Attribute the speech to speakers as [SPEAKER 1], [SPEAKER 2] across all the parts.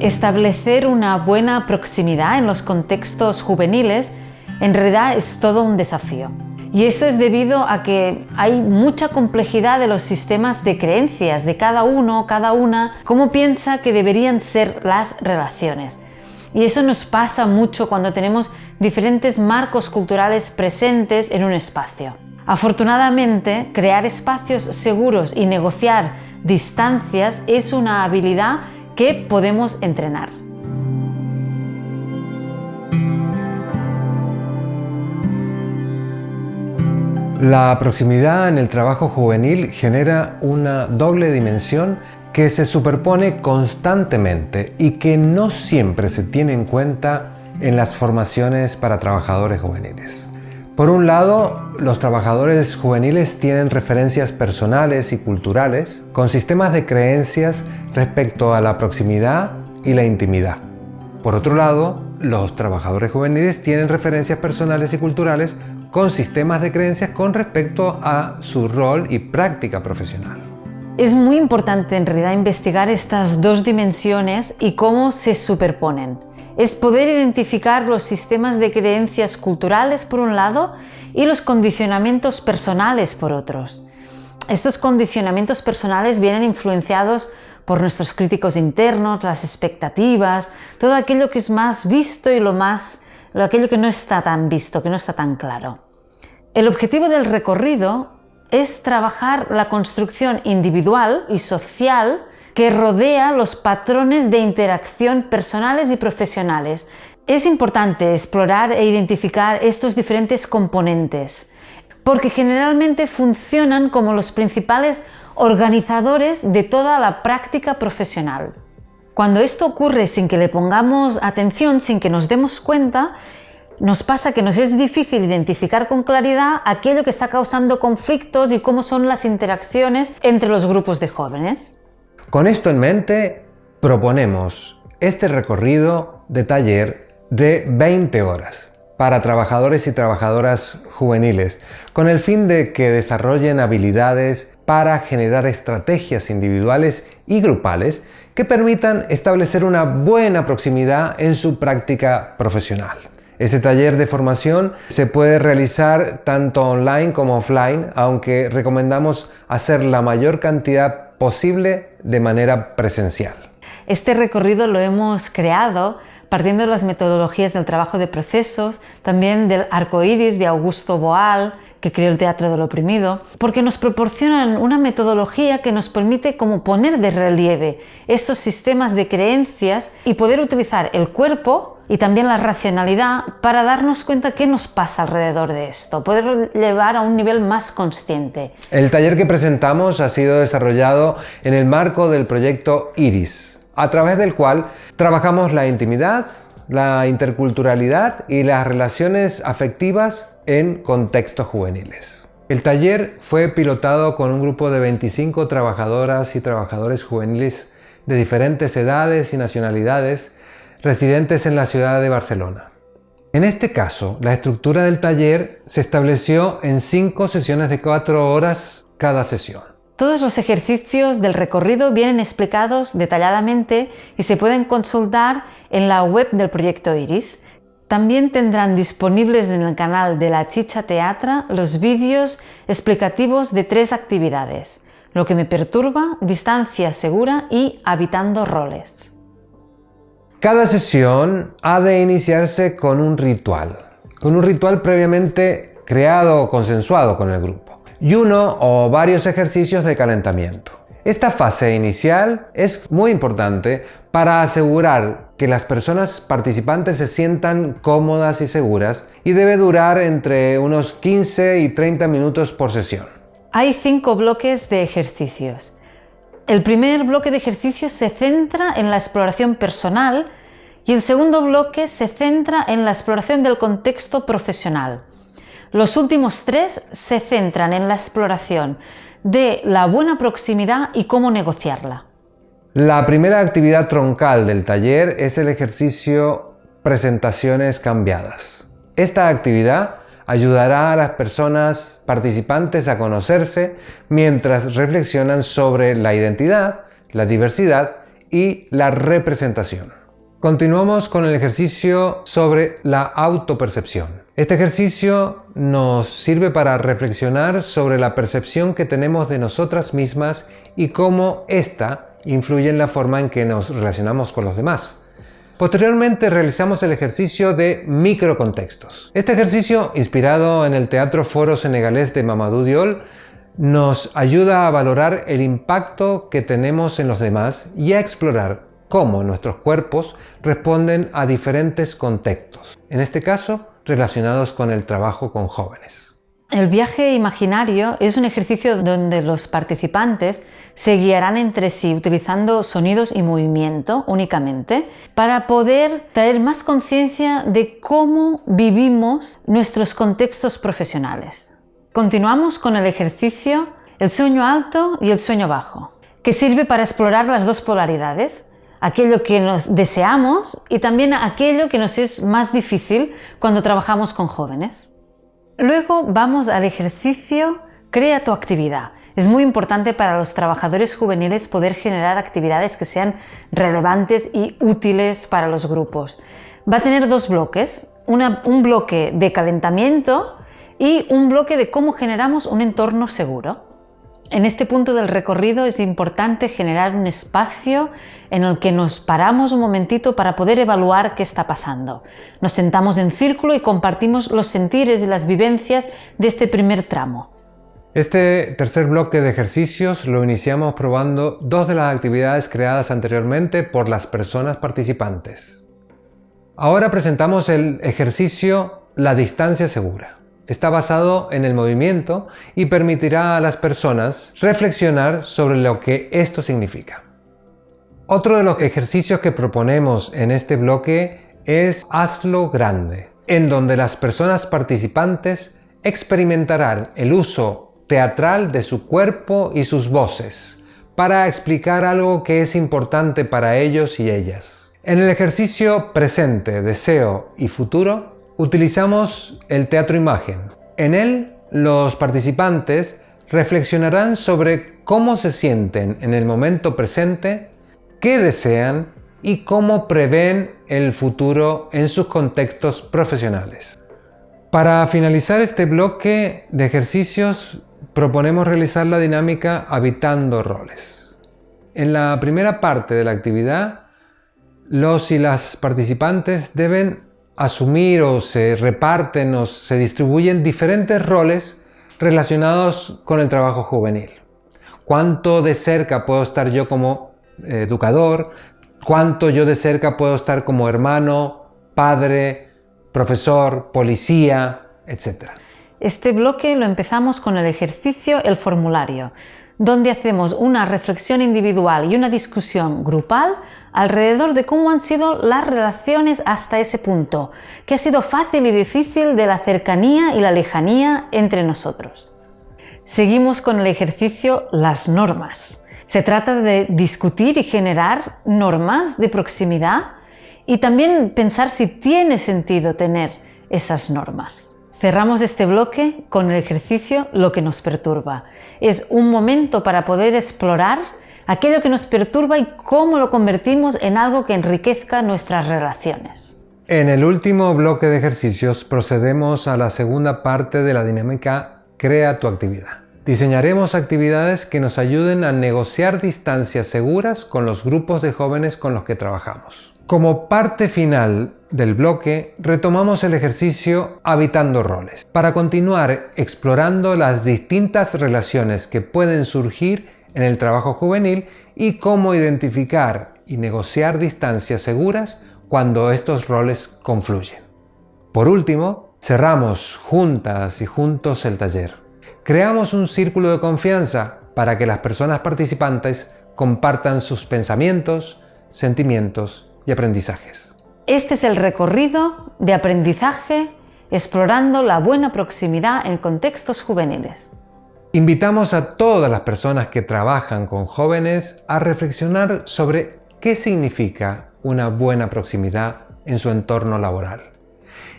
[SPEAKER 1] Establecer una buena proximidad en los contextos juveniles en realidad es todo un desafío. Y eso es debido a que hay mucha complejidad de los sistemas de creencias de cada uno, cada una, cómo piensa que deberían ser las relaciones. Y eso nos pasa mucho cuando tenemos diferentes marcos culturales presentes en un espacio. Afortunadamente, crear espacios seguros y negociar distancias es una habilidad que podemos entrenar.
[SPEAKER 2] La proximidad en el trabajo juvenil genera una doble dimensión que se superpone constantemente y que no siempre se tiene en cuenta en las formaciones para trabajadores juveniles. Por un lado, los trabajadores juveniles tienen referencias personales y culturales con sistemas de creencias respecto a la proximidad y la intimidad. Por otro lado, los trabajadores juveniles tienen referencias personales y culturales con sistemas de creencias con respecto a su rol y práctica profesional.
[SPEAKER 1] Es muy importante en realidad investigar estas dos dimensiones y cómo se superponen. Es poder identificar los sistemas de creencias culturales por un lado y los condicionamientos personales por otros. Estos condicionamientos personales vienen influenciados por nuestros críticos internos, las expectativas, todo aquello que es más visto y lo más aquello que no está tan visto, que no está tan claro. El objetivo del recorrido es trabajar la construcción individual y social que rodea los patrones de interacción personales y profesionales. Es importante explorar e identificar estos diferentes componentes, porque generalmente funcionan como los principales organizadores de toda la práctica profesional. Cuando esto ocurre sin que le pongamos atención, sin que nos demos cuenta, nos pasa que nos es difícil identificar con claridad aquello que está causando conflictos y cómo son las interacciones entre los grupos de jóvenes.
[SPEAKER 2] Con esto en mente, proponemos este recorrido de taller de 20 horas para trabajadores y trabajadoras juveniles, con el fin de que desarrollen habilidades para generar estrategias individuales y grupales que permitan establecer una buena proximidad en su práctica profesional. Este taller de formación se puede realizar tanto online como offline, aunque recomendamos hacer la mayor cantidad posible de manera presencial.
[SPEAKER 1] Este recorrido lo hemos creado partiendo de las metodologías del trabajo de procesos, también del arco iris de Augusto Boal, que creó el teatro del oprimido, porque nos proporcionan una metodología que nos permite como poner de relieve estos sistemas de creencias y poder utilizar el cuerpo y también la racionalidad para darnos cuenta qué nos pasa alrededor de esto, poder llevar a un nivel más consciente.
[SPEAKER 2] El taller que presentamos ha sido desarrollado en el marco del proyecto IRIS, a través del cual trabajamos la intimidad, la interculturalidad y las relaciones afectivas en contextos juveniles. El taller fue pilotado con un grupo de 25 trabajadoras y trabajadores juveniles de diferentes edades y nacionalidades residentes en la ciudad de Barcelona. En este caso, la estructura del taller se estableció en cinco sesiones de cuatro horas cada sesión.
[SPEAKER 1] Todos los ejercicios del recorrido vienen explicados detalladamente y se pueden consultar en la web del proyecto IRIS. También tendrán disponibles en el canal de la Chicha Teatra los vídeos explicativos de tres actividades, Lo que me perturba, Distancia segura y Habitando roles.
[SPEAKER 2] Cada sesión ha de iniciarse con un ritual, con un ritual previamente creado o consensuado con el grupo, y uno o varios ejercicios de calentamiento. Esta fase inicial es muy importante para asegurar que las personas participantes se sientan cómodas y seguras y debe durar entre unos 15 y 30 minutos por sesión.
[SPEAKER 1] Hay cinco bloques de ejercicios. El primer bloque de ejercicios se centra en la exploración personal y el segundo bloque se centra en la exploración del contexto profesional. Los últimos tres se centran en la exploración de la buena proximidad y cómo negociarla.
[SPEAKER 2] La primera actividad troncal del taller es el ejercicio Presentaciones cambiadas. Esta actividad ayudará a las personas participantes a conocerse mientras reflexionan sobre la identidad, la diversidad y la representación. Continuamos con el ejercicio sobre la autopercepción. Este ejercicio nos sirve para reflexionar sobre la percepción que tenemos de nosotras mismas y cómo ésta influye en la forma en que nos relacionamos con los demás. Posteriormente realizamos el ejercicio de microcontextos. Este ejercicio, inspirado en el Teatro Foro Senegalés de Mamadou Diol, nos ayuda a valorar el impacto que tenemos en los demás y a explorar cómo nuestros cuerpos responden a diferentes contextos, en este caso relacionados con el trabajo con jóvenes.
[SPEAKER 1] El viaje imaginario es un ejercicio donde los participantes se guiarán entre sí utilizando sonidos y movimiento únicamente para poder traer más conciencia de cómo vivimos nuestros contextos profesionales. Continuamos con el ejercicio el sueño alto y el sueño bajo, que sirve para explorar las dos polaridades, aquello que nos deseamos y también aquello que nos es más difícil cuando trabajamos con jóvenes. Luego vamos al ejercicio Crea tu actividad. Es muy importante para los trabajadores juveniles poder generar actividades que sean relevantes y útiles para los grupos. Va a tener dos bloques, un bloque de calentamiento y un bloque de cómo generamos un entorno seguro. En este punto del recorrido es importante generar un espacio en el que nos paramos un momentito para poder evaluar qué está pasando. Nos sentamos en círculo y compartimos los sentires y las vivencias de este primer tramo.
[SPEAKER 2] Este tercer bloque de ejercicios lo iniciamos probando dos de las actividades creadas anteriormente por las personas participantes. Ahora presentamos el ejercicio La distancia segura. Está basado en el movimiento y permitirá a las personas reflexionar sobre lo que esto significa. Otro de los ejercicios que proponemos en este bloque es Hazlo Grande, en donde las personas participantes experimentarán el uso teatral de su cuerpo y sus voces para explicar algo que es importante para ellos y ellas. En el ejercicio presente, deseo y futuro, utilizamos el teatro imagen. En él, los participantes reflexionarán sobre cómo se sienten en el momento presente, qué desean y cómo prevén el futuro en sus contextos profesionales. Para finalizar este bloque de ejercicios, proponemos realizar la dinámica habitando roles. En la primera parte de la actividad, los y las participantes deben asumir o se reparten o se distribuyen diferentes roles relacionados con el trabajo juvenil. ¿Cuánto de cerca puedo estar yo como eh, educador? ¿Cuánto yo de cerca puedo estar como hermano, padre, profesor, policía, etcétera?
[SPEAKER 1] Este bloque lo empezamos con el ejercicio El formulario, donde hacemos una reflexión individual y una discusión grupal alrededor de cómo han sido las relaciones hasta ese punto, que ha sido fácil y difícil de la cercanía y la lejanía entre nosotros. Seguimos con el ejercicio Las normas. Se trata de discutir y generar normas de proximidad y también pensar si tiene sentido tener esas normas. Cerramos este bloque con el ejercicio Lo que nos perturba. Es un momento para poder explorar aquello que nos perturba y cómo lo convertimos en algo que enriquezca nuestras relaciones.
[SPEAKER 2] En el último bloque de ejercicios procedemos a la segunda parte de la dinámica Crea tu actividad. Diseñaremos actividades que nos ayuden a negociar distancias seguras con los grupos de jóvenes con los que trabajamos. Como parte final del bloque, retomamos el ejercicio Habitando roles, para continuar explorando las distintas relaciones que pueden surgir en el trabajo juvenil y cómo identificar y negociar distancias seguras cuando estos roles confluyen. Por último, cerramos juntas y juntos el taller. Creamos un círculo de confianza para que las personas participantes compartan sus pensamientos, sentimientos y aprendizajes.
[SPEAKER 1] Este es el recorrido de aprendizaje explorando la buena proximidad en contextos juveniles.
[SPEAKER 2] Invitamos a todas las personas que trabajan con jóvenes a reflexionar sobre qué significa una buena proximidad en su entorno laboral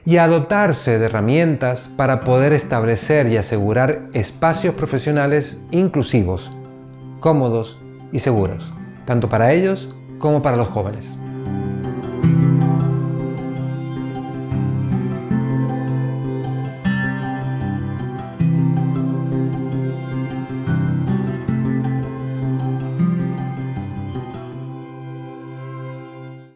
[SPEAKER 2] y a dotarse de herramientas para poder establecer y asegurar espacios profesionales inclusivos, cómodos y seguros, tanto para ellos como para los jóvenes.